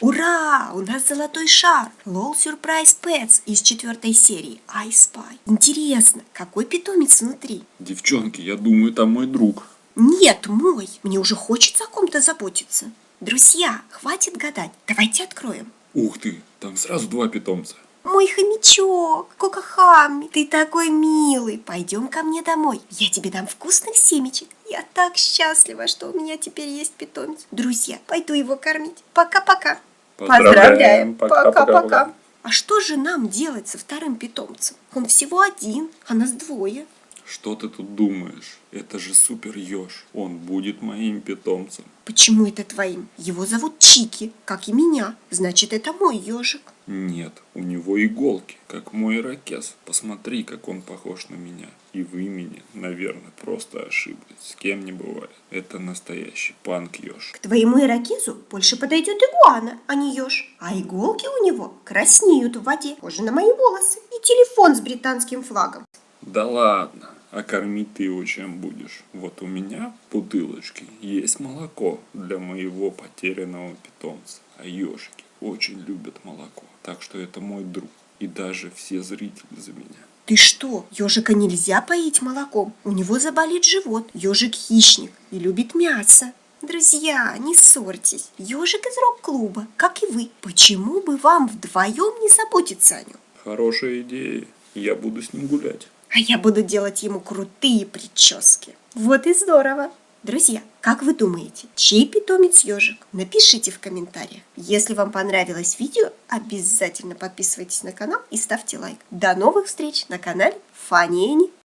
Ура! У нас золотой шар! Лол Сюрприз Пэтс из четвертой серии I Spy. Интересно, какой питомец внутри? Девчонки, я думаю, там мой друг. Нет, мой. Мне уже хочется о ком-то заботиться. Друзья, хватит гадать. Давайте откроем. Ух ты, там сразу два питомца. Мой хомячок, Кокахами, ты такой милый. Пойдем ко мне домой. Я тебе дам вкусных семечек. Я так счастлива, что у меня теперь есть питомец. Друзья, пойду его кормить. Пока-пока. Поздравляем. Пока-пока. А что же нам делать со вторым питомцем? Он всего один, а нас двое. Что ты тут думаешь? Это же супер еж. Он будет моим питомцем. Почему это твоим? Его зовут Чики, как и меня. Значит, это мой ежик. Нет, у него иголки, как мой ирокез. Посмотри, как он похож на меня. И в имени, наверное, просто ошиблись. С кем не бывает. Это настоящий панк-еж. К твоему ирокезу больше подойдет игуана, а не еж. А иголки у него краснеют в воде, похожи на мои волосы. И телефон с британским флагом. Да ладно. А кормить ты его чем будешь? Вот у меня в бутылочке есть молоко для моего потерянного питомца. А ежики очень любят молоко. Так что это мой друг. И даже все зрители за меня. Ты что, ежика нельзя поить молоком? У него заболит живот. Ежик хищник и любит мясо. Друзья, не ссорьтесь. Ежик из рок-клуба, как и вы. Почему бы вам вдвоем не заботиться о нем? Хорошая идея. Я буду с ним гулять. А я буду делать ему крутые прически. Вот и здорово. Друзья, как вы думаете, чей питомец ежик? Напишите в комментариях. Если вам понравилось видео, обязательно подписывайтесь на канал и ставьте лайк. До новых встреч на канале Фанни